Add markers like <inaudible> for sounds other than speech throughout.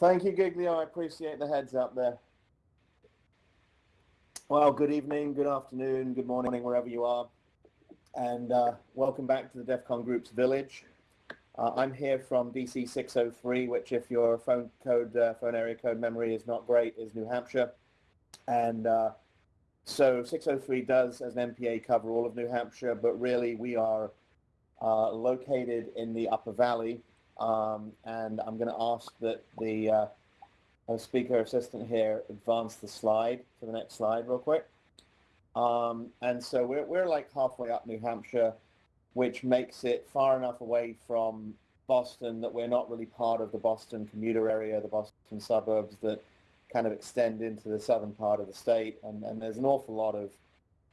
Thank you, Giglio. I appreciate the heads up there. Well, good evening, good afternoon, good morning, wherever you are. And uh, welcome back to the DEF CON Group's Village. Uh, I'm here from DC 603, which if your phone code, uh, phone area code memory is not great, is New Hampshire. And uh, so 603 does, as an NPA, cover all of New Hampshire, but really we are uh, located in the Upper Valley. Um, and I'm going to ask that the uh, speaker assistant here advance the slide to the next slide real quick. Um, and so we're, we're like halfway up New Hampshire, which makes it far enough away from Boston that we're not really part of the Boston commuter area, the Boston suburbs that kind of extend into the southern part of the state. And, and there's an awful lot of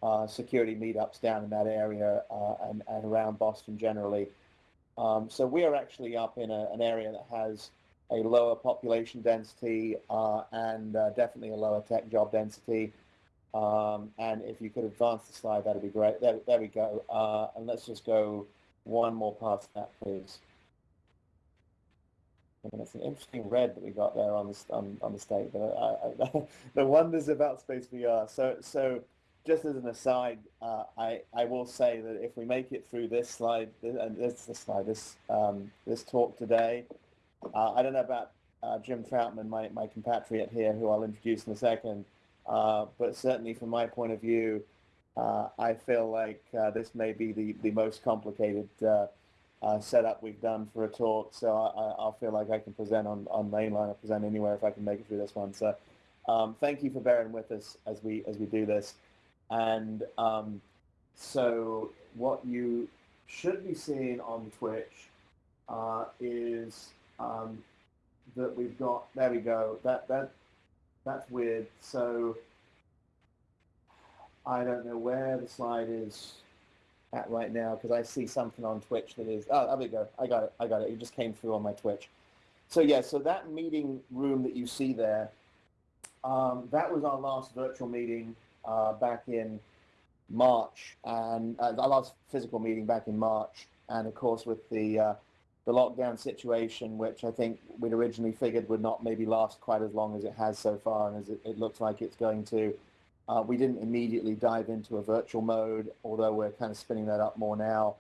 uh, security meetups down in that area uh, and, and around Boston generally. Um, so we are actually up in a, an area that has a lower population density uh, and uh, definitely a lower tech job density. Um, and if you could advance the slide, that'd be great. There, there we go. Uh, and let's just go one more past that, please. And it's an interesting red that we got there on the on, on the state. But I, I, <laughs> the wonders about Space VR. So so just as an aside, uh, I I will say that if we make it through this slide, and this, this slide, this um, this talk today, uh, I don't know about uh, Jim Troutman, my my compatriot here, who I'll introduce in a second. Uh, but certainly from my point of view, uh, I feel like uh, this may be the, the most complicated setup we've done for a talk. So I, I feel like I can present on, on mainline or present anywhere if I can make it through this one. So um, thank you for bearing with us as we, as we do this. And um, so what you should be seeing on Twitch is um, that we've got, there we go, that, that that's weird. So I don't know where the slide is at right now because I see something on Twitch that is, oh, there we go. I got it. I got it. It just came through on my Twitch. So yeah, so that meeting room that you see there, um, that was our last virtual meeting uh, back in March and uh, our last physical meeting back in March. And of course, with the uh, the lockdown situation, which I think we'd originally figured would not maybe last quite as long as it has so far and as it, it looks like it's going to. Uh, we didn't immediately dive into a virtual mode, although we're kind of spinning that up more now.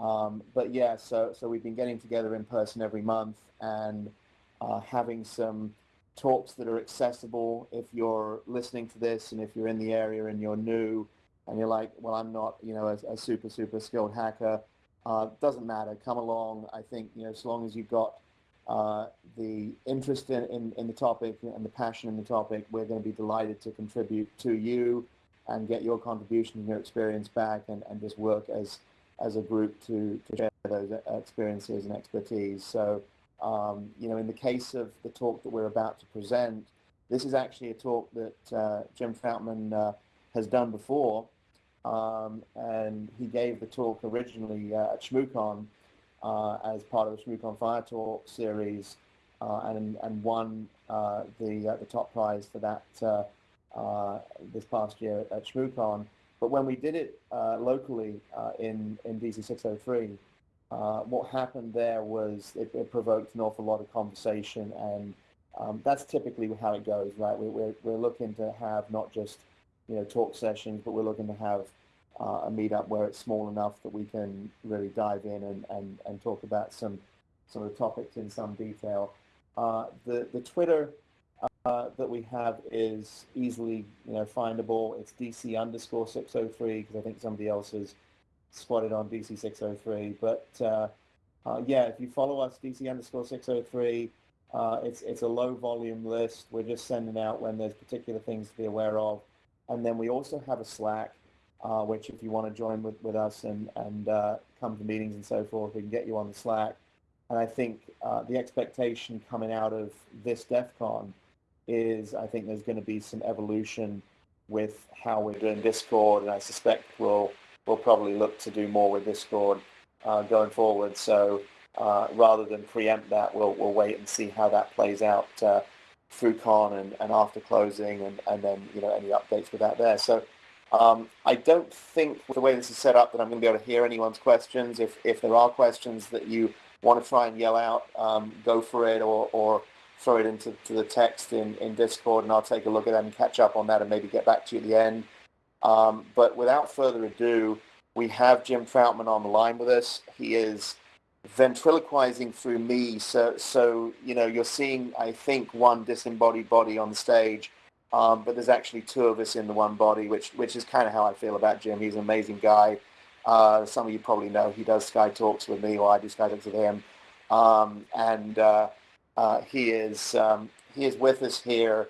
Um, but yeah, so, so we've been getting together in person every month and uh, having some talks that are accessible if you're listening to this and if you're in the area and you're new and you're like, well, I'm not, you know, a, a super, super skilled hacker. Uh, doesn't matter. Come along. I think you know, as long as you've got uh, the interest in, in, in, the topic and the passion in the topic, we're going to be delighted to contribute to you and get your contribution and your experience back and, and just work as as a group to, to share those experiences and expertise. So, um, you know, in the case of the talk that we're about to present, this is actually a talk that uh, Jim Troutman uh, has done before um, and he gave the talk originally uh, at ShmooCon uh, as part of the ShmooCon Fire Talk series uh, and, and won uh, the, the top prize for that uh, this past year at ShmooCon. But when we did it locally in, in DC 603, what happened there was it, it, provoked an awful lot of conversation and um, that's typically how it goes, right? We, we're, we're looking to have not just you know, talk sessions, but we're looking to have uh, a meetup where it's small enough that we can really dive in and, and, and talk about some some of the topics in some detail. Uh, the the Twitter uh, that we have is easily you know findable. It's DC underscore 603 because I think somebody else has spotted on DC 603. But uh, uh, yeah, if you follow us DC underscore 603, uh, it's it's a low volume list. We're just sending out when there's particular things to be aware of. And then we also have a Slack, uh, which if you want to join with, with us and, and uh, come to meetings and so forth, we can get you on the Slack. And I think uh, the expectation coming out of this DEF CON is I think there's going to be some evolution with how we're doing Discord, and I suspect we'll, we'll probably look to do more with Discord uh, going forward. So uh, rather than preempt that, we'll, we'll wait and see how that plays out uh, through con and, and after closing and, and then you know any updates with that there. So um, I don't think with the way this is set up that I'm going to be able to hear anyone's questions. If if there are questions that you want to try and yell out, um, go for it, or or throw it into to the text in, in Discord, and I'll take a look at that and catch up on that and maybe get back to you at the end. Um, but without further ado, we have Jim Troutman on the line with us. He is ventriloquizing through me. So, so you know, you're seeing, I think, one disembodied body on the stage, um, but there's actually two of us in the one body, which which is kind of how I feel about Jim. He's an amazing guy. Uh, some of you probably know he does Sky Talks with me, or I do Sky Talks with him, um, and uh, uh, he is um, he is with us here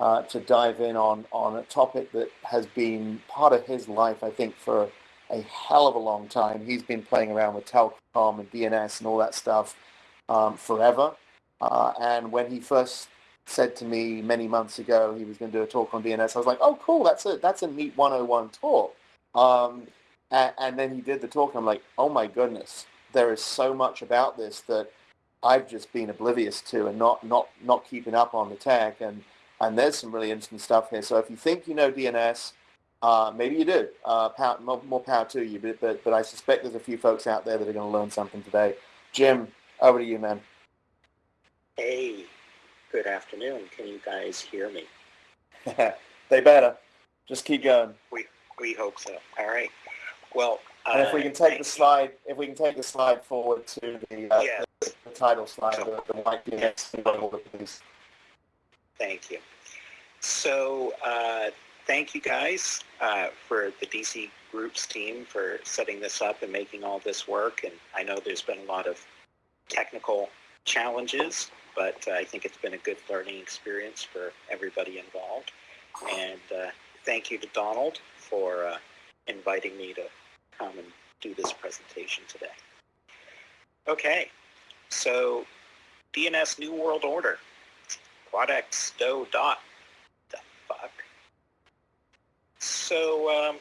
uh, to dive in on on a topic that has been part of his life, I think, for a hell of a long time. He's been playing around with Telcom and DNS and all that stuff um, forever. Uh, and when he first said to me many months ago he was going to do a talk on DNS, I was like, oh, cool, that's a, that's a neat 101 talk. Um, and, and, then he did the talk, and I'm like, oh my goodness, there is so much about this that I've just been oblivious to and not, not, not keeping up on the tech. And, and there's some really interesting stuff here. So if you think you know DNS, uh, maybe you do. Uh, power, more, more, power to you. But, but, but I suspect there's a few folks out there that are going to learn something today. Jim, over to you, man. Hey, good afternoon. Can you guys hear me? <laughs> they better. Just keep going. We we hope so. All right. Well, and if we can take the slide, if we can take the slide forward to the, uh, yeah. the, the, title slide, the, the white DNS, please. Thank you. So uh, thank you guys uh, for the DC Groups team for setting this up and making all this work. And I know there's been a lot of technical challenges, but uh, I think it's been a good learning experience for everybody involved. And uh, thank you to Donald for uh, inviting me to come and do this presentation today. Okay, so DNS New World Order, Quadex DOH DOT, the fuck? So um,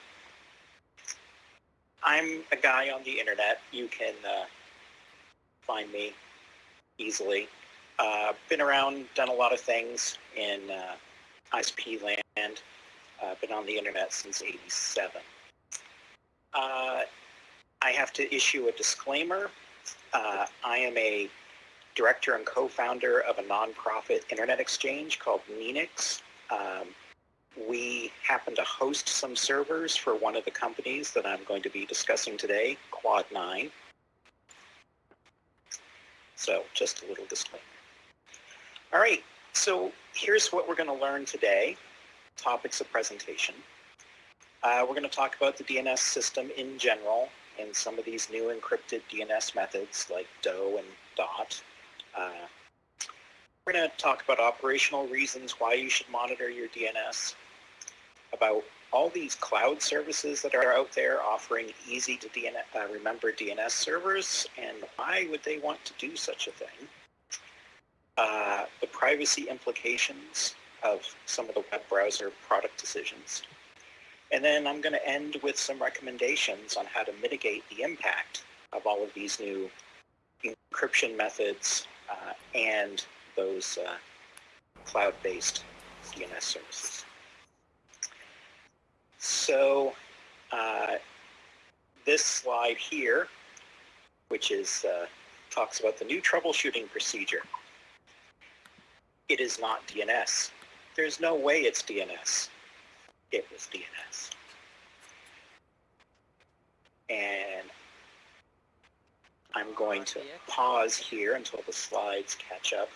I'm a guy on the internet. You can uh, find me easily. Uh, been around, done a lot of things in uh, ISP land. Uh, been on the internet since 87. Uh, I have to issue a disclaimer. Uh, I am a director and co-founder of a nonprofit internet exchange called NNENIX. Um, we happen to host some servers for one of the companies that I'm going to be discussing today, Quad9. So just a little disclaimer. All right, so here's what we're going to learn today, topics of presentation. Uh, we're going to talk about the DNS system in general and some of these new encrypted DNS methods like DOH and DOT. Uh, we're going to talk about operational reasons why you should monitor your DNS about all these cloud services that are out there offering easy to uh, remember DNS servers and why would they want to do such a thing. Uh, the privacy implications of some of the web browser product decisions. And then I'm going to end with some recommendations on how to mitigate the impact of all of these new encryption methods and those uh, cloud-based DNS services. So uh, this slide here, which is uh, talks about the new troubleshooting procedure. It is not DNS. There's no way it's DNS. It was DNS. And I'm going to pause here until the slides catch up.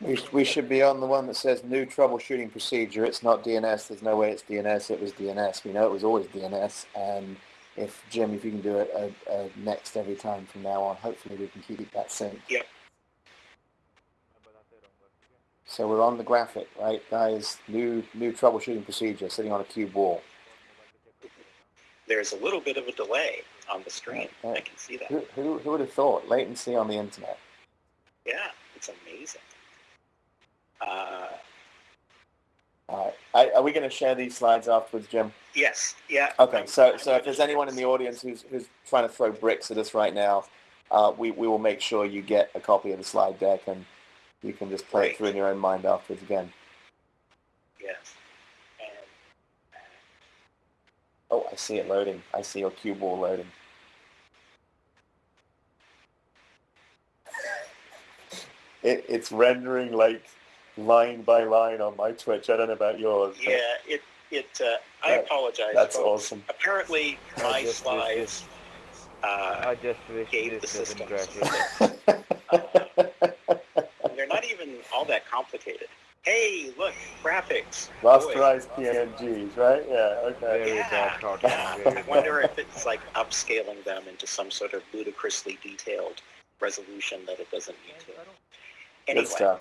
We, we should be on the one that says new troubleshooting procedure. It's not DNS. There's no way it's DNS. It was DNS. We know it was always DNS. And if Jim, if you can do it a, a next every time from now on, hopefully we can keep it that synced. Yep. So we're on the graphic, right, guys? New new troubleshooting procedure, sitting on a cube wall. There's a little bit of a delay on the screen. Right. I can see that. Who, who, who would have thought latency on the internet? Yeah, it's amazing. Uh, All right. Are we going to share these slides afterwards, Jim? Yes. Yeah. Okay. So, so if there's anyone in the audience who's, who's trying to throw bricks at us right now, uh, we, we will make sure you get a copy of the slide deck and you can just play Great. it through in your own mind afterwards again. Yes. And, uh, oh, I see it loading. I see your cube wall loading. <laughs> it, it's rendering like line by line on my Twitch. I don't know about yours. Yeah, it, it, uh, I That- apologize, That's folks. awesome. Apparently, I my just- slides, uh, I just wish gave the doesn't system. crash <laughs> it. they're not even all that complicated. Hey, look, graphics. Boy. Rasterized PNGs, right? Yeah, okay. Yeah. Yeah, <laughs> I wonder if it's like upscaling them into some sort of ludicrously detailed resolution that it doesn't need to. Good Anyway, stuff.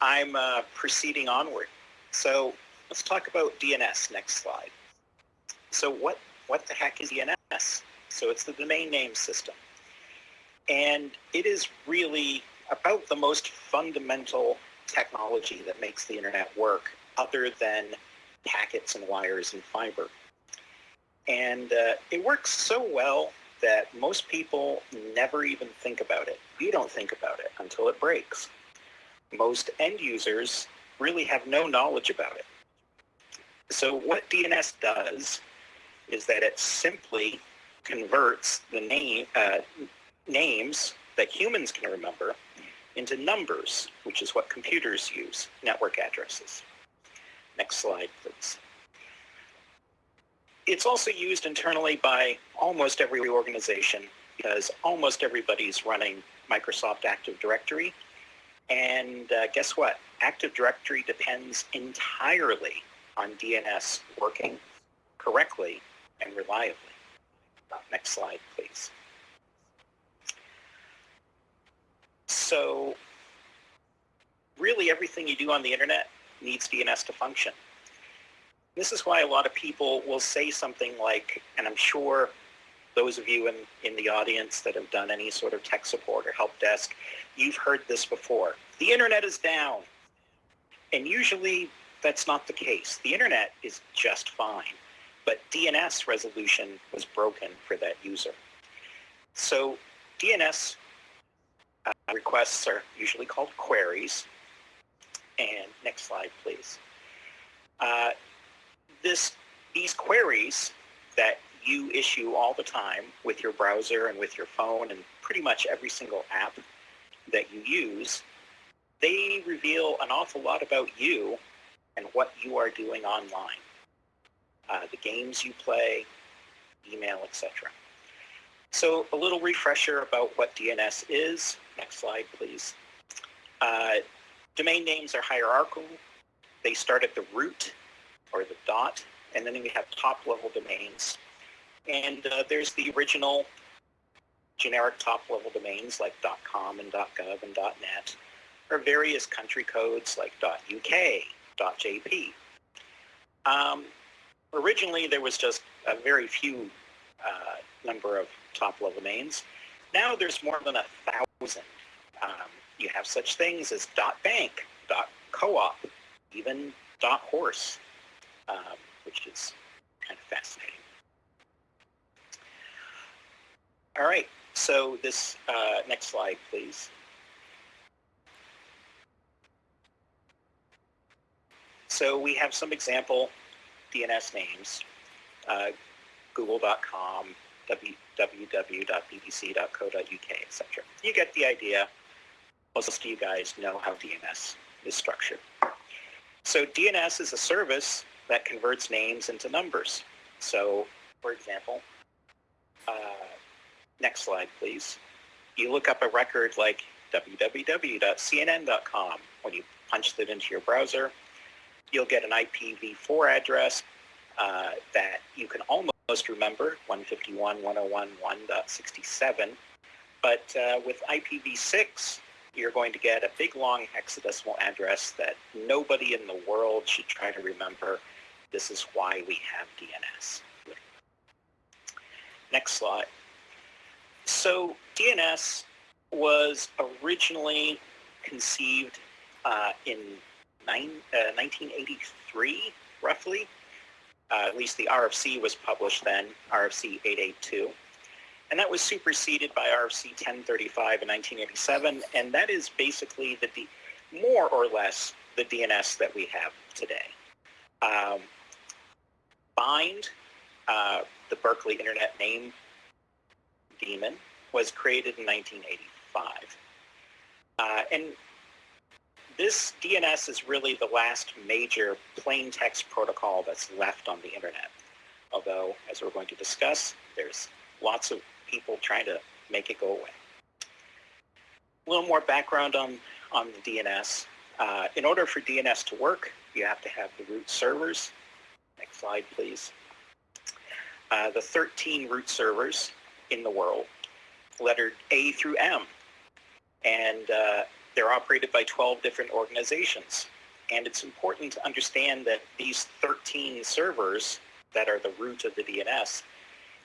I'm uh, proceeding onward. So let's talk about DNS. Next slide. So what what the heck is DNS? So it's the domain name system, and it is really about the most fundamental technology that makes the internet work, other than packets and wires and fiber. And uh, it works so well that most people never even think about it. We don't think about it until it breaks most end users really have no knowledge about it. So what DNS does is that it simply converts the name uh, names that humans can remember into numbers, which is what computers use, network addresses. Next slide, please. It's also used internally by almost every organization because almost everybody's running Microsoft Active Directory and uh, guess what? Active Directory depends entirely on DNS working correctly and reliably. Next slide, please. So really everything you do on the internet needs DNS to function. This is why a lot of people will say something like, and I'm sure those of you in, in the audience that have done any sort of tech support or help desk, you've heard this before. The internet is down. And usually that's not the case. The internet is just fine. But DNS resolution was broken for that user. So DNS uh, requests are usually called queries. And next slide, please. Uh, this, these queries that you issue all the time with your browser and with your phone and pretty much every single app that you use, they reveal an awful lot about you and what you are doing online. Uh, the games you play, email, etc. So a little refresher about what DNS is. Next slide, please. Uh, domain names are hierarchical. They start at the root or the dot, and then we have top-level domains. And uh, there's the original generic top-level domains like .com and .gov and .net, or various country codes like .uk, .jp. Um, originally, there was just a very few uh, number of top-level domains. Now there's more than a thousand. Um, you have such things as dot .bank, .coop, even dot .horse, um, which is kind of fascinating. All right, so this uh, next slide, please. So we have some example DNS names, uh, google.com, www.bbc.co.uk, etc. You get the idea. Most of you guys know how DNS is structured. So DNS is a service that converts names into numbers. So, for example, uh, next slide, please. You look up a record like www.cnn.com. When you punch that into your browser, you'll get an IPv4 address uh, that you can almost remember, 151.101.1.67. But uh, with IPv6, you're going to get a big long hexadecimal address that nobody in the world should try to remember. This is why we have DNS. Next slide. So DNS was originally conceived uh, in nine, uh, 1983, roughly. Uh, at least the RFC was published then, RFC 882. And that was superseded by RFC 1035 in 1987, and that is basically the D- more or less the DNS that we have today. Um, Bind, uh, the Berkeley Internet Name Daemon, was created in 1985. Uh, and this DNS is really the last major plain text protocol that's left on the internet. Although, as we're going to discuss, there's lots of people trying to make it go away. A little more background on, on the DNS. Uh, in order for DNS to work, you have to have the root servers. Next slide, please. Uh, the 13 root servers in the world, lettered A through M. And uh, they're operated by 12 different organizations. And it's important to understand that these 13 servers that are the root of the DNS,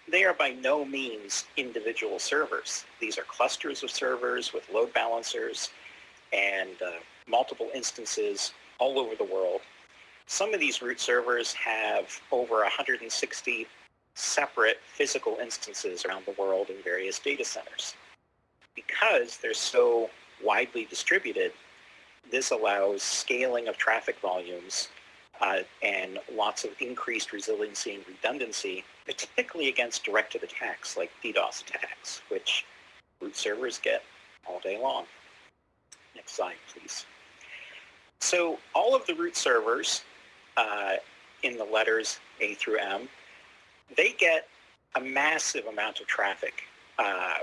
they are by no means individual servers. These are clusters of servers with load balancers and uh, multiple instances all over the world. Some of these root servers have over 160 separate physical instances around the world in various data centers. Because they're so widely distributed, this allows scaling of traffic volumes uh, and lots of increased resiliency and redundancy, particularly against directed attacks like DDoS attacks, which root servers get all day long. Next slide, please. So all of the root servers uh, in the letters A through M, they get a massive amount of traffic uh,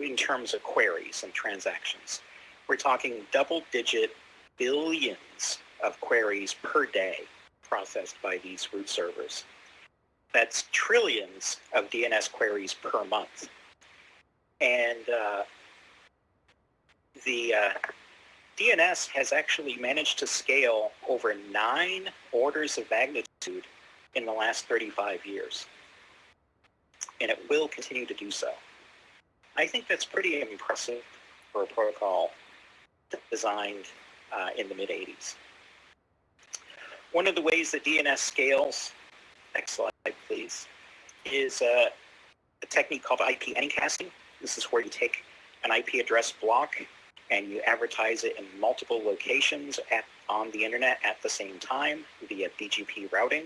in terms of queries and transactions. We're talking double-digit billions of queries per day processed by these root servers. That's trillions of DNS queries per month. And uh, the uh, DNS has actually managed to scale over nine orders of magnitude in the last 35 years. And it will continue to do so. I think that's pretty impressive for a protocol designed uh, in the mid-80s. One of the ways that DNS scales, next slide please, is uh, a technique called IP anycasting. This is where you take an IP address block and you advertise it in multiple locations at, on the internet at the same time via BGP routing.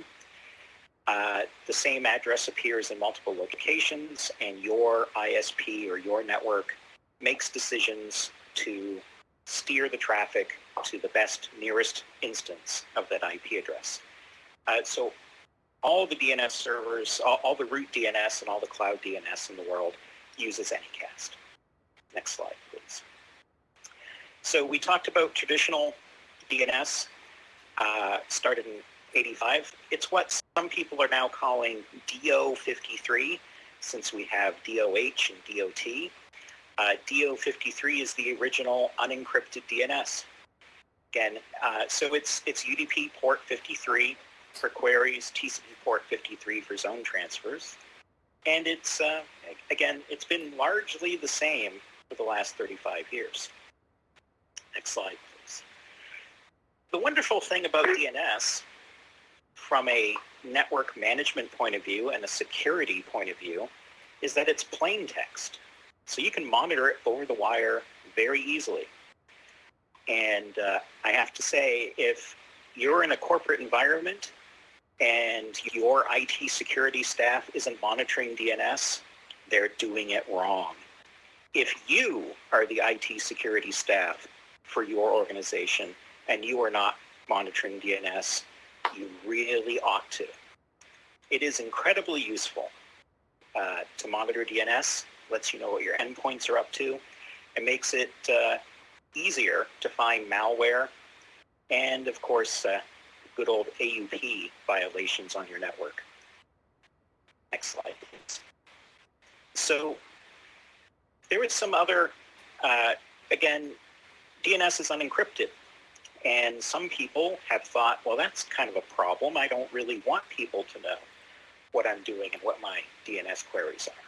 Uh, the same address appears in multiple locations and your ISP or your network makes decisions to steer the traffic to the best nearest instance of that IP address. Uh, so all the DNS servers, all, all, the root DNS and all the cloud DNS in the world uses Anycast. Next slide, please. So we talked about traditional DNS, uh, started in 85. It's what some people are now calling DO53, since we have DOH and DOT. Uh, DO53 is the original unencrypted DNS. Again, uh, so it's, it's UDP port 53 for queries, TCP port 53 for zone transfers. And it's, uh, again, it's been largely the same for the last 35 years. Next slide, please. The wonderful thing about DNS from a network management point of view and a security point of view is that it's plain text. So you can monitor it over the wire very easily. And uh, I have to say, if you're in a corporate environment and your IT security staff isn't monitoring DNS, they're doing it wrong. If you are the IT security staff for your organization and you are not monitoring DNS, you really ought to. It is incredibly useful uh, to monitor DNS lets you know what your endpoints are up to. It makes it uh, easier to find malware and, of course, uh, good old AUP violations on your network. Next slide, please. So there is some other, uh, again, DNS is unencrypted. And some people have thought, well, that's kind of a problem. I don't really want people to know what I'm doing and what my DNS queries are.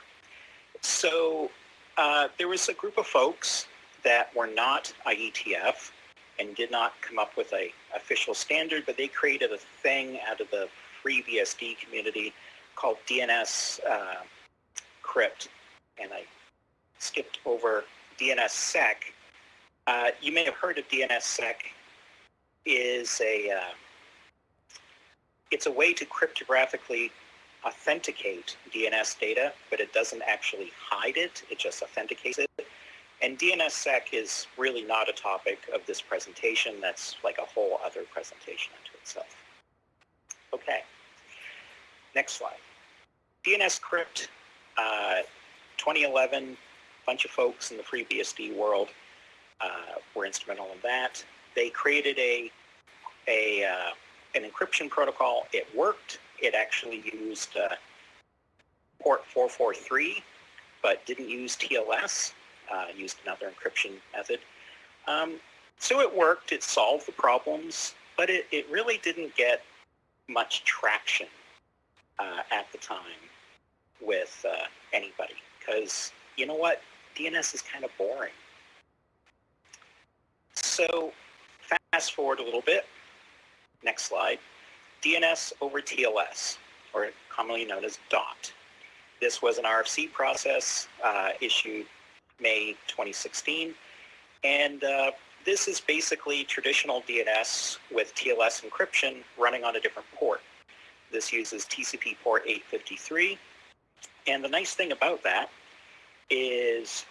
So uh, there was a group of folks that were not IETF and did not come up with a official standard, but they created a thing out of the FreeBSD community called DNS uh, crypt. And I skipped over DNSSEC. Uh, you may have heard of DNSSEC is a, uh, it's a way to cryptographically authenticate DNS data, but it doesn't actually hide it. It just authenticates it. And DNSSEC is really not a topic of this presentation. That's like a whole other presentation unto itself. Okay, next slide. DNSCrypt, uh, 2011, bunch of folks in the FreeBSD world uh, were instrumental in that. They created a, a uh, an encryption protocol. It worked. It actually used uh, port 443, but didn't use TLS, uh, used another encryption method. Um, so it worked. It solved the problems, but it, it really didn't get much traction uh, at the time with uh, anybody because you know what? DNS is kind of boring. So fast forward a little bit. Next slide. DNS over TLS, or commonly known as DOT. This was an RFC process uh, issued May 2016. And uh, this is basically traditional DNS with TLS encryption running on a different port. This uses TCP port 853. And the nice thing about that is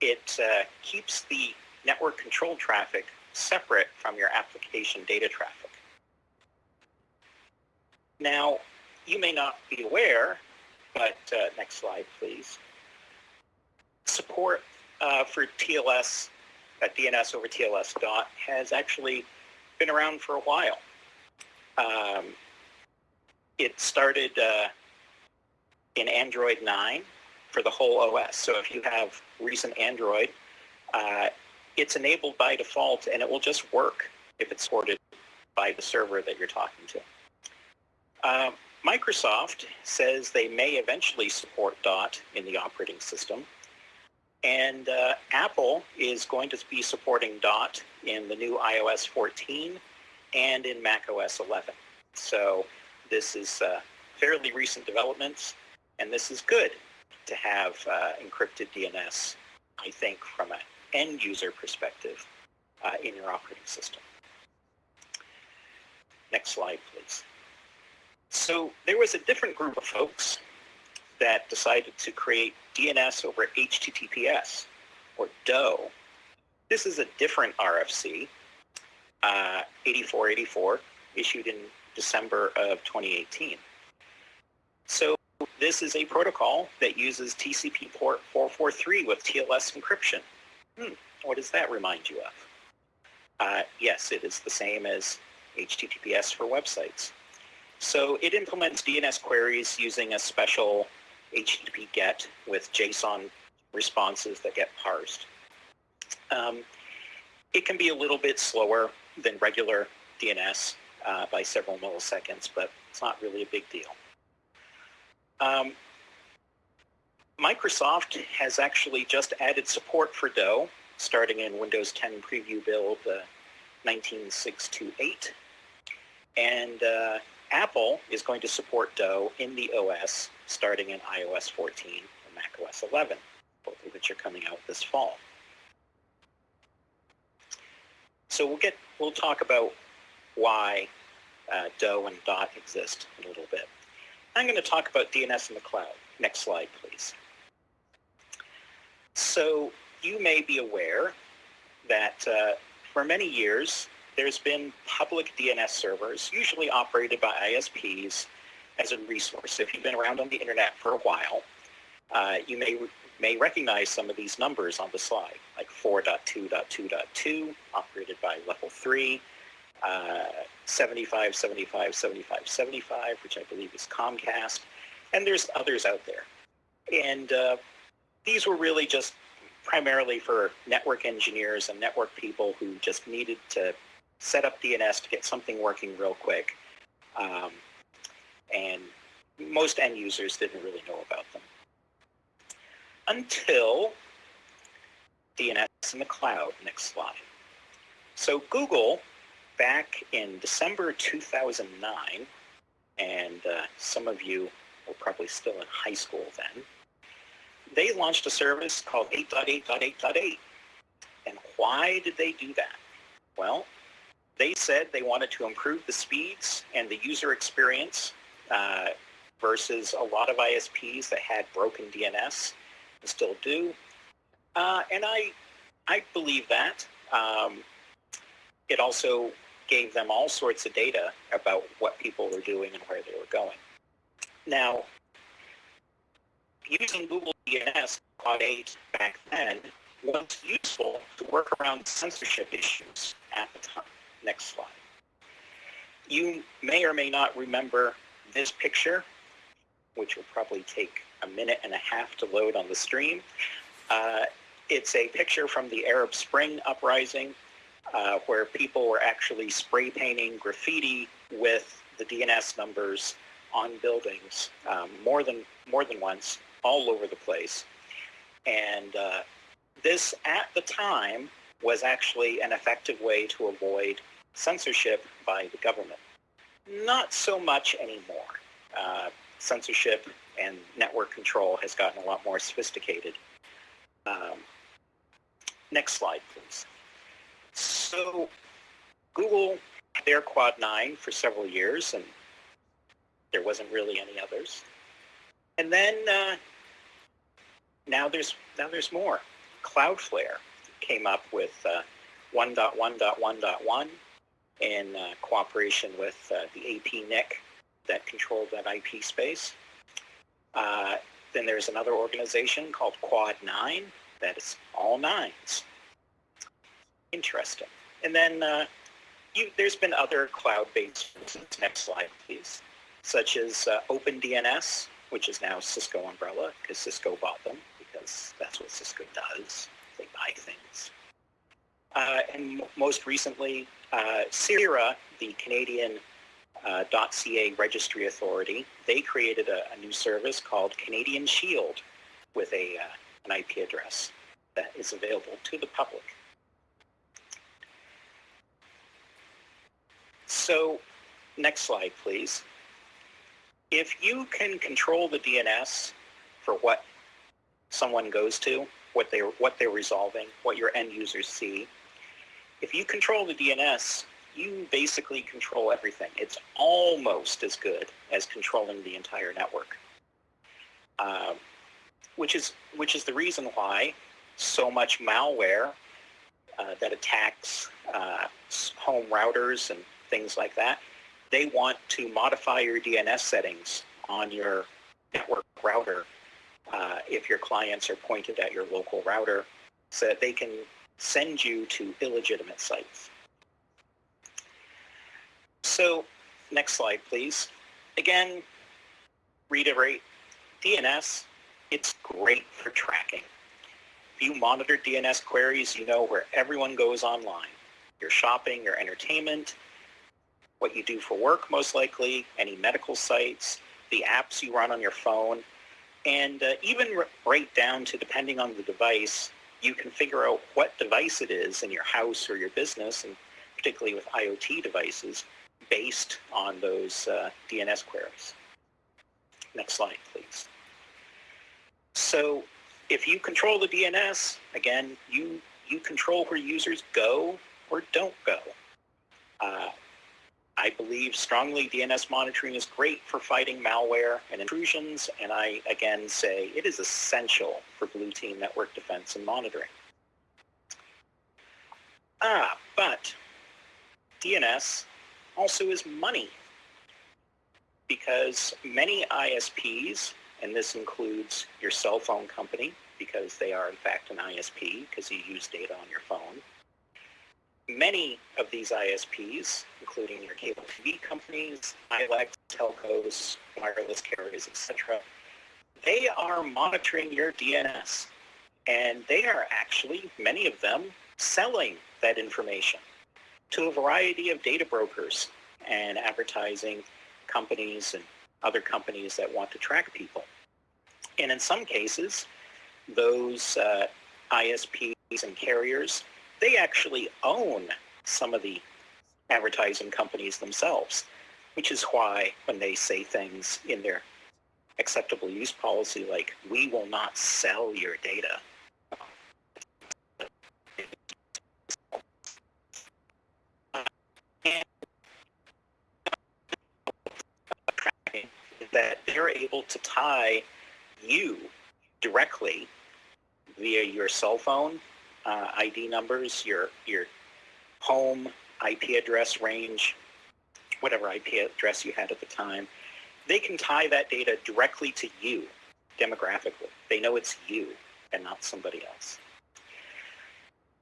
it uh, keeps the network control traffic separate from your application data traffic. Now, you may not be aware, but uh, next slide, please. Support uh, for TLS, uh, DNS over TLS dot has actually been around for a while. Um, it started uh, in Android 9 for the whole OS. So if you have recent Android, uh, it's enabled by default and it will just work if it's supported by the server that you're talking to. Uh, Microsoft says they may eventually support DOT in the operating system. And uh, Apple is going to be supporting DOT in the new iOS 14 and in macOS 11. So this is uh, fairly recent developments, and this is good to have uh, encrypted DNS, I think, from an end user perspective uh, in your operating system. Next slide, please. So there was a different group of folks that decided to create DNS over HTTPS, or DOH. This is a different RFC, uh, 8484, issued in December of 2018. So this is a protocol that uses TCP port 443 with TLS encryption. Hmm, what does that remind you of? Uh, yes, it is the same as HTTPS for websites. So it implements DNS queries using a special HTTP GET with JSON responses that get parsed. Um, it can be a little bit slower than regular DNS uh, by several milliseconds, but it's not really a big deal. Um, Microsoft has actually just added support for DOH starting in Windows 10 Preview Build uh, 19628. And uh, Apple is going to support DOH in the OS starting in iOS 14 and macOS 11, both of which are coming out this fall. So we'll get we'll talk about why uh, DOH and DOT exist in a little bit. I'm going to talk about DNS in the cloud. Next slide, please. So you may be aware that uh, for many years, there's been public DNS servers, usually operated by ISPs, as a resource. If you've been around on the internet for a while, uh, you may may recognize some of these numbers on the slide, like 4.2.2.2, operated by level 3, uh, 75, 75, 75, 75, which I believe is Comcast, and there's others out there. And uh, these were really just primarily for network engineers and network people who just needed to set up DNS to get something working real quick. Um, and most end users didn't really know about them. Until DNS in the cloud, next slide. So Google, back in December 2009, and uh, some of you were probably still in high school then, they launched a service called 8.8.8.8. And why did they do that? Well, they said they wanted to improve the speeds and the user experience uh, versus a lot of ISPs that had broken DNS and still do. Uh, and I, I believe that. Um, it also gave them all sorts of data about what people were doing and where they were going. Now, using Google DNS Quad 8 back then was useful to work around censorship issues at the time. Next slide. You may or may not remember this picture, which will probably take a minute and a half to load on the stream. Uh, it's a picture from the Arab Spring uprising uh, where people were actually spray painting graffiti with the DNS numbers on buildings um, more than more than once all over the place. And uh, this at the time was actually an effective way to avoid censorship by the government. Not so much anymore. Uh, censorship and network control has gotten a lot more sophisticated. Um, next slide, please. So Google their Quad 9 for several years, and there wasn't really any others. And then uh, now there's now there's more. Cloudflare came up with uh, 1.1.1.1 in uh, cooperation with uh, the APNIC that controlled that IP space. Uh, then there's another organization called Quad 9 that is all nines. Interesting. And then uh, you, there's been other cloud-based, next slide please, such as uh, OpenDNS, which is now Cisco Umbrella because Cisco bought them because that's what Cisco does. They buy things. Uh, and most recently, uh, CIRA, the Canadian uh, .ca registry authority, they created a, a, new service called Canadian Shield with a, uh, an IP address that is available to the public. So next slide, please. If you can control the DNS for what someone goes to, what they're, what they're resolving, what your end users see, if you control the DNS, you basically control everything. It's almost as good as controlling the entire network, uh, which is which is the reason why so much malware uh, that attacks uh, home routers and things like that, they want to modify your DNS settings on your network router uh, if your clients are pointed at your local router so that they can send you to illegitimate sites. So next slide, please. Again, reiterate, DNS, it's great for tracking. If you monitor DNS queries, you know where everyone goes online. Your shopping, your entertainment, what you do for work most likely, any medical sites, the apps you run on your phone, and uh, even right down to depending on the device, you can figure out what device it is in your house or your business, and particularly with IoT devices, based on those uh, DNS queries. Next slide, please. So if you control the DNS, again, you, you control where users go or don't go. Uh, I believe strongly DNS monitoring is great for fighting malware and intrusions, and I again say it is essential for blue team network defense and monitoring. Ah, but DNS also is money because many ISPs, and this includes your cell phone company because they are in fact an ISP because you use data on your phone, many of these ISPs, including your cable TV companies, ILECs, telcos, wireless carriers, etc., they are monitoring your DNS. And they are actually, many of them, selling that information to a variety of data brokers and advertising companies and other companies that want to track people. And in some cases, those uh, ISPs and carriers they actually own some of the advertising companies themselves, which is why when they say things in their acceptable use policy like, we will not sell your data, that they're able to tie you directly via your cell phone uh, ID numbers, your your home IP address range, whatever IP address you had at the time. They can tie that data directly to you demographically. They know it's you and not somebody else.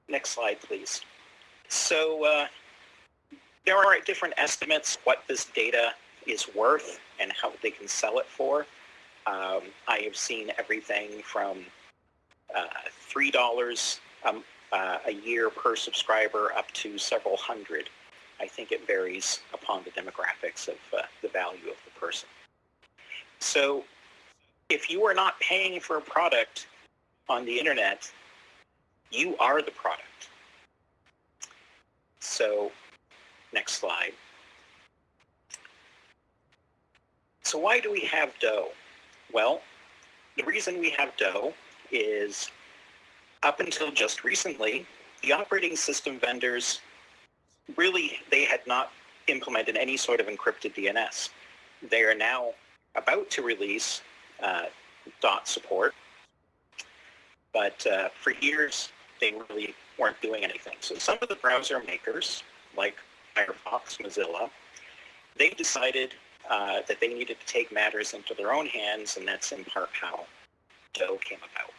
Next slide, please. So uh, there are different estimates what this data is worth and how they can sell it for. Um, I have seen everything from uh, $3 um, uh, a year per subscriber up to several hundred. I think it varies upon the demographics of uh, the value of the person. So if you are not paying for a product on the internet, you are the product. So next slide. So why do we have DoH? Well, the reason we have DoH is up until just recently, the operating system vendors really, they had not implemented any sort of encrypted DNS. They are now about to release uh, DoT support, but uh, for years they really weren't doing anything. So some of the browser makers, like Firefox, Mozilla, they decided uh, that they needed to take matters into their own hands, and that's in part how DoH came about.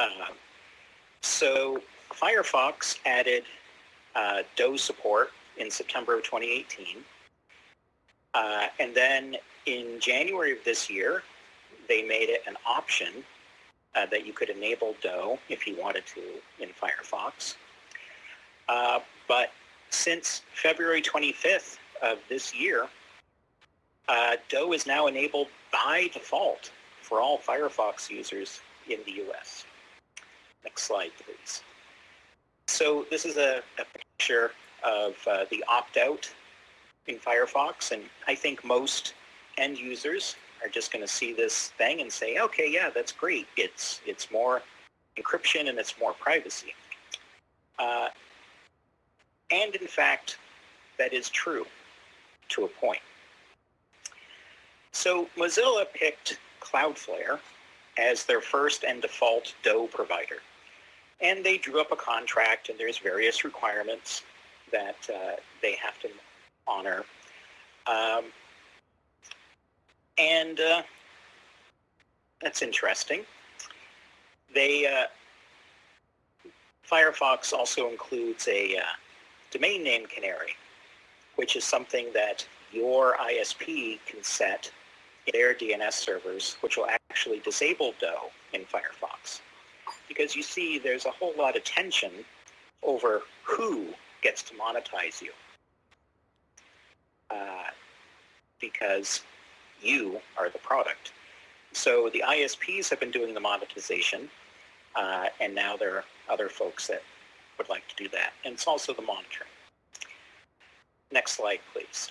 Um, so Firefox added uh, DoH support in September of 2018. Uh, and then in January of this year, they made it an option uh, that you could enable DoH if you wanted to in Firefox. Uh, but since February 25th of this year, uh, DoH is now enabled by default for all Firefox users in the US. Next slide, please. So this is a, a picture of uh, the opt-out in Firefox, and I think most end users are just going to see this thing and say, okay, yeah, that's great. It's, it's more encryption and it's more privacy. Uh, and in fact, that is true to a point. So Mozilla picked Cloudflare as their first and default DoH provider. And they drew up a contract, and there's various requirements that uh, they have to honor. Um, and uh, that's interesting. They uh, Firefox also includes a uh, domain name canary, which is something that your ISP can set in their DNS servers, which will actually disable DoH in Firefox because you see there's a whole lot of tension over who gets to monetize you. Uh, because you are the product. So the ISPs have been doing the monetization, uh, and now there are other folks that would like to do that. And it's also the monitoring. Next slide, please.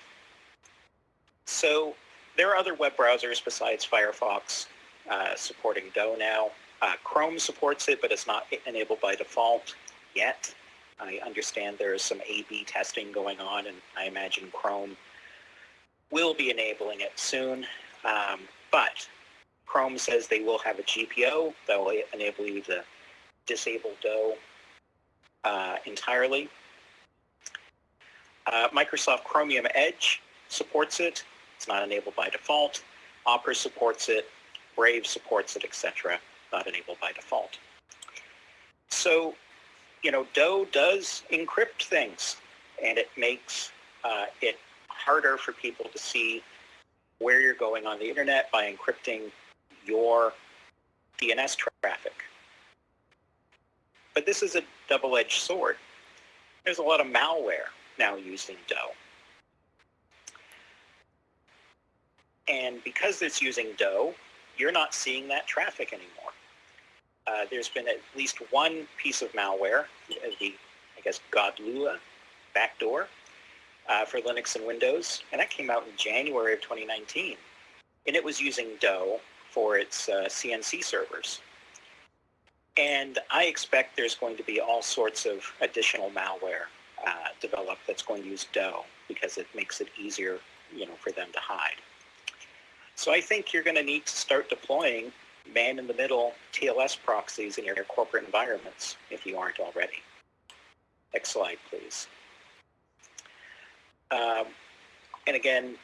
So there are other web browsers besides Firefox uh, supporting DoH now. Uh, Chrome supports it, but it's not enabled by default yet. I understand there is some A-B testing going on, and I imagine Chrome will be enabling it soon. Um, but Chrome says they will have a GPO that will enable you to disable DoH uh, entirely. Uh, Microsoft Chromium Edge supports it. It's not enabled by default. Opera supports it. Brave supports it, etc not enabled by default. So, you know, DoH does encrypt things, and it makes uh, it harder for people to see where you're going on the internet by encrypting your DNS traffic. But this is a double-edged sword. There's a lot of malware now using DoH. And because it's using DoH, you're not seeing that traffic anymore uh, there's been at least one piece of malware, uh, the, I guess, Godlua backdoor uh, for Linux and Windows, and that came out in January of 2019. And it was using DoH for its uh, CNC servers. And I expect there's going to be all sorts of additional malware uh, developed that's going to use DoH because it makes it easier, you know, for them to hide. So I think you're going to need to start deploying man-in-the-middle TLS proxies in your corporate environments if you aren't already. Next slide, please. Um, and again,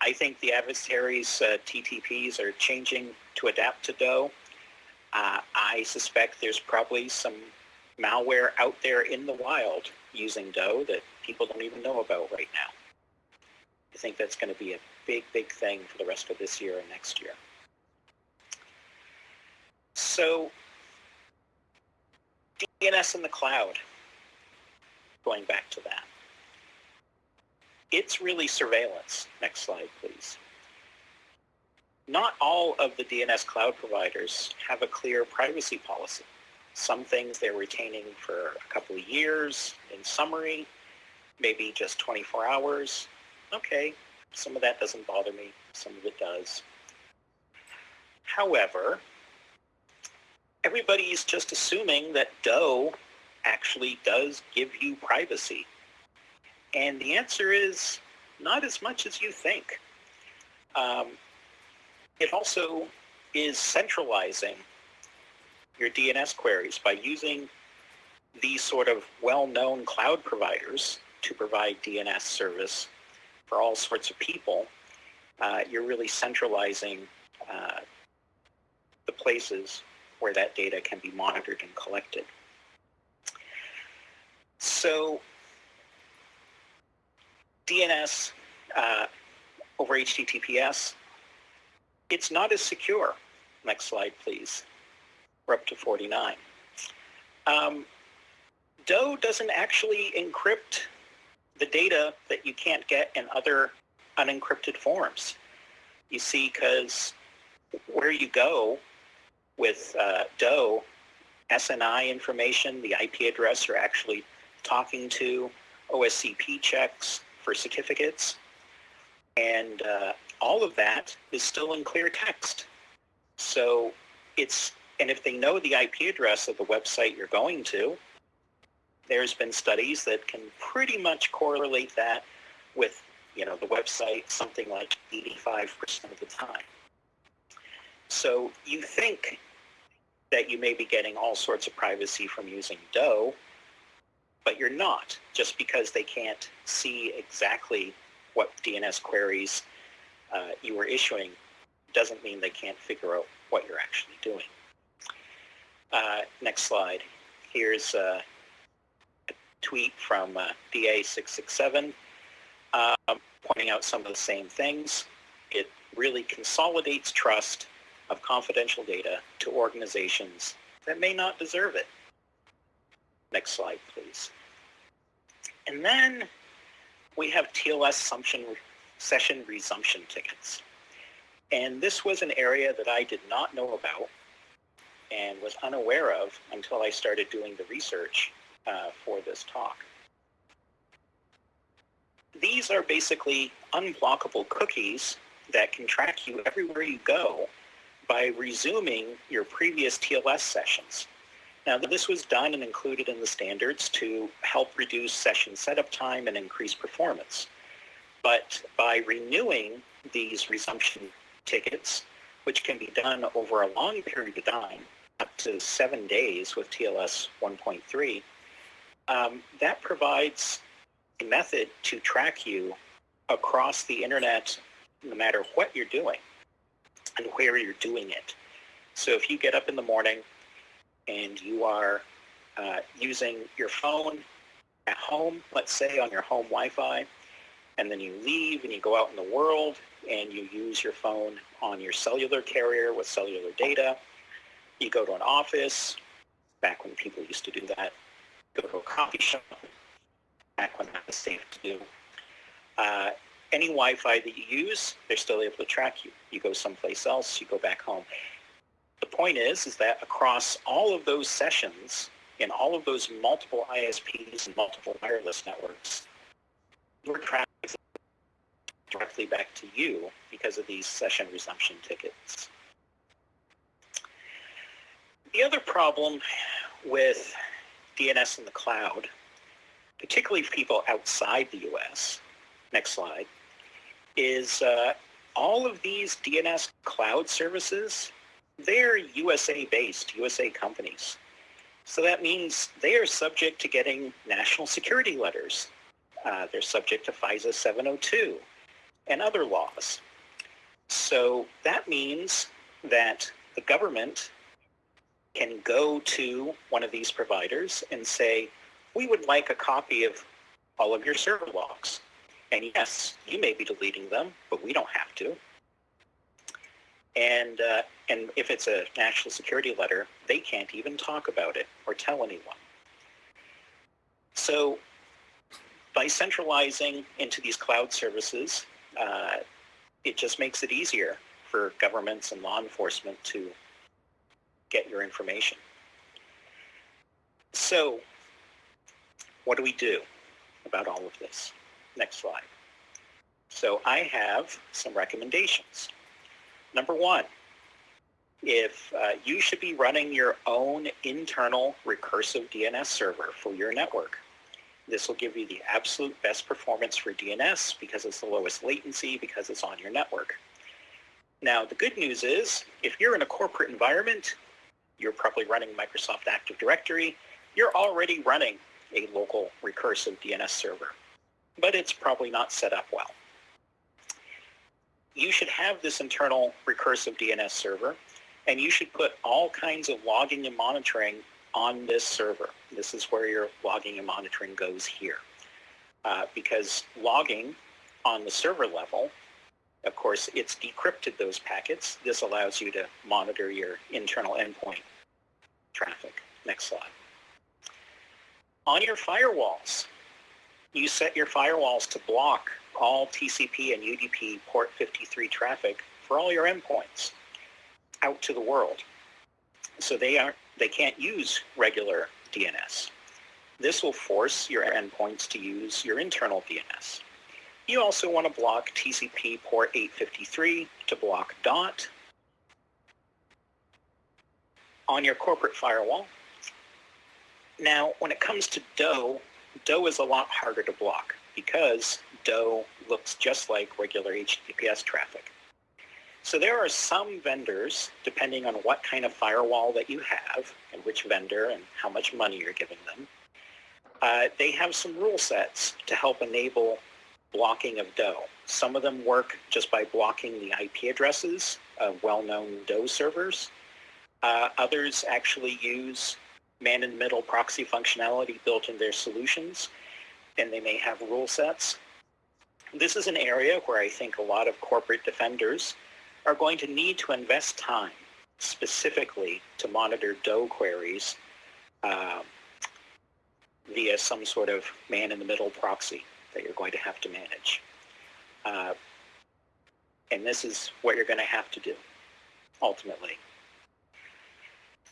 I think the adversaries' uh, TTPs are changing to adapt to DoH. Uh, I suspect there's probably some malware out there in the wild using DoH that people don't even know about right now. I think that's going to be a big, big thing for the rest of this year and next year. So DNS in the cloud, going back to that. It's really surveillance. Next slide, please. Not all of the DNS cloud providers have a clear privacy policy. Some things they're retaining for a couple of years in summary, maybe just 24 hours. Okay, some of that doesn't bother me. Some of it does. However, everybody's just assuming that DoH actually does give you privacy. And the answer is not as much as you think. Um, it also is centralizing your DNS queries by using these sort of well-known cloud providers to provide DNS service for all sorts of people. Uh, you're really centralizing uh, the places where that data can be monitored and collected. So DNS uh, over HTTPS, it's not as secure. Next slide, please. We're up to 49. Um, DoH doesn't actually encrypt the data that you can't get in other unencrypted forms. You see, because where you go with uh, DoH, SNI information, the IP address you're actually talking to, OSCP checks, for certificates. And uh, all of that is still in clear text. So it's, and if they know the IP address of the website you're going to, there's been studies that can pretty much correlate that with, you know, the website something like 85% of the time. So you think that you may be getting all sorts of privacy from using DoH, but you're not just because they can't see exactly what DNS queries uh, you were issuing doesn't mean they can't figure out what you're actually doing. Uh, next slide. Here's uh, a tweet from uh, DA667 um, pointing out some of the same things. It really consolidates trust of confidential data to organizations that may not deserve it. Next slide, please. And then we have TLS session resumption tickets. And this was an area that I did not know about and was unaware of until I started doing the research uh, for this talk. These are basically unblockable cookies that can track you everywhere you go by resuming your previous TLS sessions. Now, this was done and included in the standards to help reduce session setup time and increase performance. But by renewing these resumption tickets, which can be done over a long period of time, up to seven days with TLS 1.3, um, that provides a method to track you across the internet no matter what you're doing and where you're doing it. So if you get up in the morning and you are uh, using your phone at home, let's say on your home Wi-Fi, and then you leave and you go out in the world and you use your phone on your cellular carrier with cellular data. You go to an office, back when people used to do that, go to a coffee shop, back when that was safe to do. Uh, any Wi-Fi that you use, they're still able to track you. You go someplace else, you go back home the point is, is that across all of those sessions, in all of those multiple ISPs and multiple wireless networks, your traffic is directly back to you because of these session resumption tickets. The other problem with DNS in the cloud, particularly for people outside the US, next slide, is uh, all of these DNS cloud services they're USA-based, USA companies. So that means they are subject to getting national security letters. Uh, they're subject to FISA 702 and other laws. So that means that the government can go to one of these providers and say, we would like a copy of all of your server logs. And yes, you may be deleting them, but we don't have to. And, uh, and if it's a national security letter, they can't even talk about it or tell anyone. So by centralizing into these cloud services, uh, it just makes it easier for governments and law enforcement to get your information. So what do we do about all of this? Next slide. So I have some recommendations. Number one, if uh, you should be running your own internal recursive DNS server for your network. This will give you the absolute best performance for DNS because it's the lowest latency because it's on your network. Now, the good news is if you're in a corporate environment, you're probably running Microsoft Active Directory, you're already running a local recursive DNS server, but it's probably not set up well you should have this internal recursive DNS server, and you should put all kinds of logging and monitoring on this server. This is where your logging and monitoring goes here. Uh, because logging on the server level, of course, it's decrypted those packets. This allows you to monitor your internal endpoint traffic. Next slide. On your firewalls, you set your firewalls to block all TCP and UDP port 53 traffic for all your endpoints out to the world. So they aren't they can't use regular DNS. This will force your endpoints to use your internal DNS. You also want to block TCP port 853 to block DOT on your corporate firewall. Now, when it comes to DoH, DoH is a lot harder to block because DoH looks just like regular HTTPS traffic. So there are some vendors, depending on what kind of firewall that you have and which vendor and how much money you're giving them, uh, they have some rule sets to help enable blocking of DoH. Some of them work just by blocking the IP addresses of well-known DoH servers. Uh, others actually use man-in-the-middle proxy functionality built in their solutions, and they may have rule sets. This is an area where I think a lot of corporate defenders are going to need to invest time specifically to monitor DoH queries uh, via some sort of man-in-the-middle proxy that you're going to have to manage. Uh, and this is what you're going to have to do, ultimately.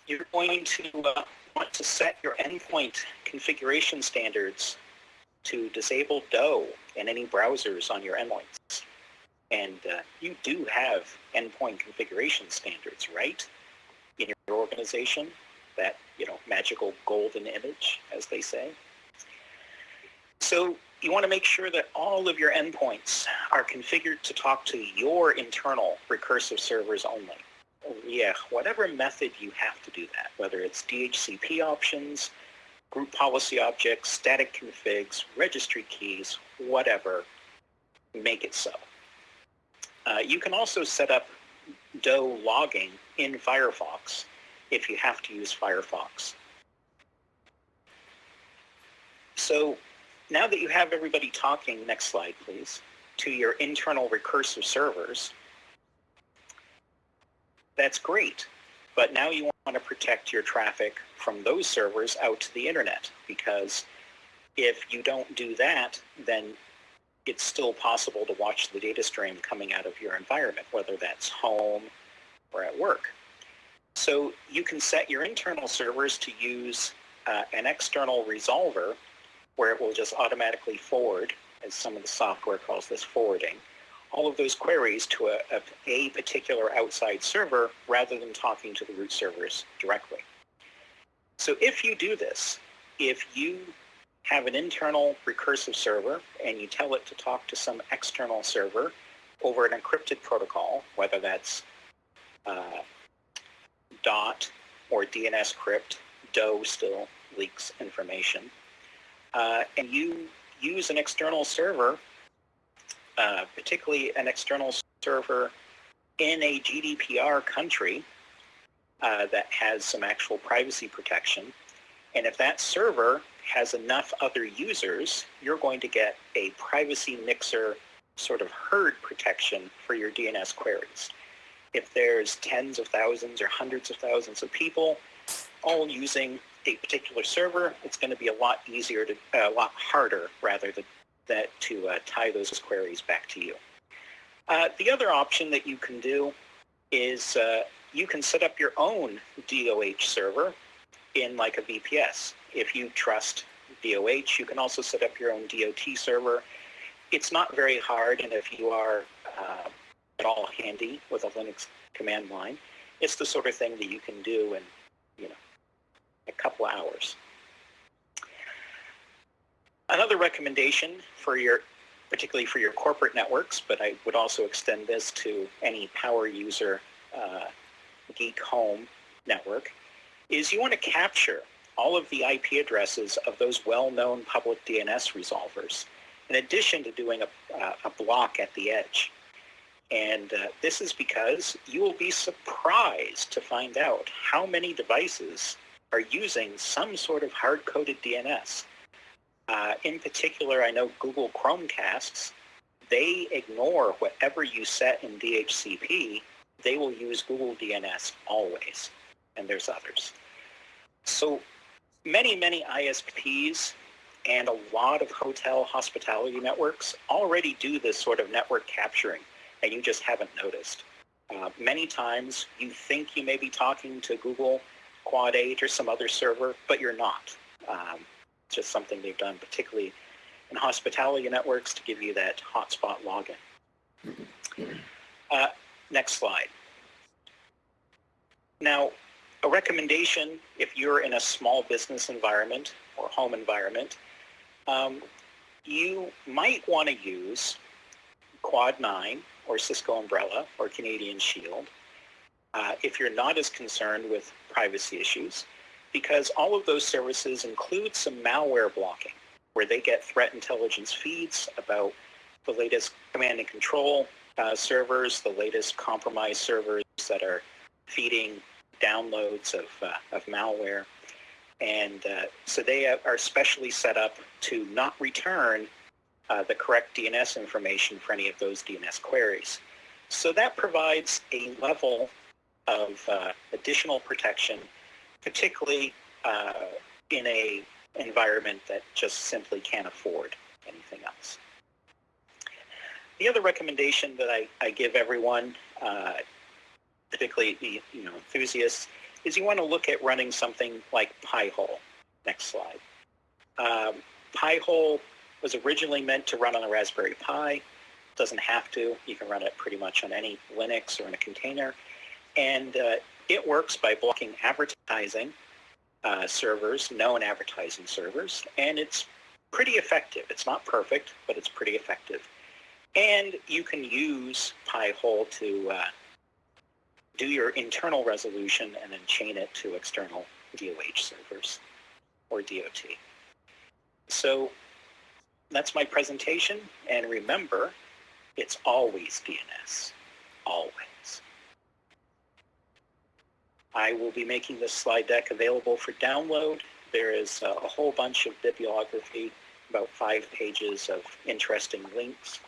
You're going to uh, want to set your endpoint configuration standards to disable DoH in any browsers on your endpoints. And uh, you do have endpoint configuration standards, right? In your organization, that, you know, magical golden image, as they say. So you want to make sure that all of your endpoints are configured to talk to your internal recursive servers only. Yeah, whatever method you have to do that, whether it's DHCP options, group policy objects, static configs, registry keys, whatever, make it so. Uh, you can also set up DoH logging in Firefox if you have to use Firefox. So now that you have everybody talking, next slide please, to your internal recursive servers, that's great. But now you want to protect your traffic from those servers out to the internet because if you don't do that, then it's still possible to watch the data stream coming out of your environment, whether that's home or at work. So you can set your internal servers to use uh, an external resolver where it will just automatically forward, as some of the software calls this forwarding, all of those queries to a, a, a particular outside server rather than talking to the root servers directly. So if you do this, if you have an internal recursive server and you tell it to talk to some external server over an encrypted protocol, whether that's uh, DoT or DNS crypt, DoH still leaks information, uh, and you use an external server, uh, particularly an external server in a GDPR country uh, that has some actual privacy protection. And if that server has enough other users, you're going to get a privacy mixer sort of herd protection for your DNS queries. If there's tens of thousands or hundreds of thousands of people all using a particular server, it's going to be a lot easier to, a lot harder rather than that to uh, tie those queries back to you. Uh, the other option that you can do is uh, you can set up your own DOH server in like a VPS. If you trust DOH, you can also set up your own DOT server. It's not very hard, and if you are uh, at all handy with a Linux command line, it's the sort of thing that you can do in, you know, a couple hours. Another recommendation for your, particularly for your corporate networks, but I would also extend this to any power user uh, Geek Home network, is you want to capture all of the IP addresses of those well-known public DNS resolvers, in addition to doing a, uh, a block at the edge. And uh, this is because you will be surprised to find out how many devices are using some sort of hard-coded DNS. Uh, in particular, I know Google Chromecasts, they ignore whatever you set in DHCP. They will use Google DNS always, and there's others. So many, many ISPs and a lot of hotel hospitality networks already do this sort of network capturing, and you just haven't noticed. Uh, many times you think you may be talking to Google Quad 8 or some other server, but you're not. Um, just something they've done, particularly in hospitality networks, to give you that hotspot login. Uh, next slide. Now, a recommendation if you're in a small business environment or home environment, um, you might want to use Quad 9 or Cisco Umbrella or Canadian Shield uh, if you're not as concerned with privacy issues because all of those services include some malware blocking where they get threat intelligence feeds about the latest command and control uh, servers, the latest compromised servers that are feeding downloads of, uh, of malware. And uh, so they are specially set up to not return uh, the correct DNS information for any of those DNS queries. So that provides a level of uh, additional protection, particularly uh, in a environment that just simply can't afford anything else. The other recommendation that I, I give everyone, uh, particularly the you know enthusiasts, is you want to look at running something like Pi-hole. Next slide. Um, Pi-hole was originally meant to run on a Raspberry Pi. Doesn't have to. You can run it pretty much on any Linux or in a container. And uh, it works by blocking advertising uh, servers, known advertising servers, and it's pretty effective. It's not perfect, but it's pretty effective. And you can use Pi-hole to uh, do your internal resolution and then chain it to external DOH servers or DOT. So that's my presentation. And remember, it's always DNS, always. I will be making this slide deck available for download. There is a, a whole bunch of bibliography, about five pages of interesting links.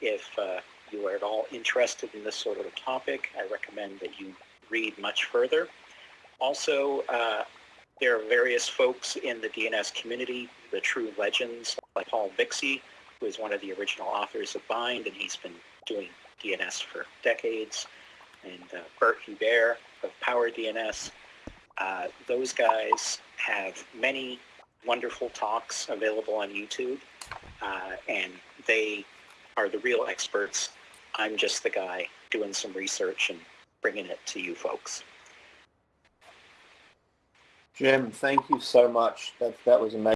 If uh, you are at all interested in this sort of a topic, I recommend that you read much further. Also, uh, there are various folks in the DNS community, the true legends, like Paul Vixie, who is one of the original authors of Bind, and he's been doing DNS for decades, and uh, Bert Hubert of PowerDNS. Uh, those guys have many wonderful talks available on YouTube, uh, and they are the real experts. I'm just the guy doing some research and bringing it to you folks. Jim, thank you so much. That, that was amazing.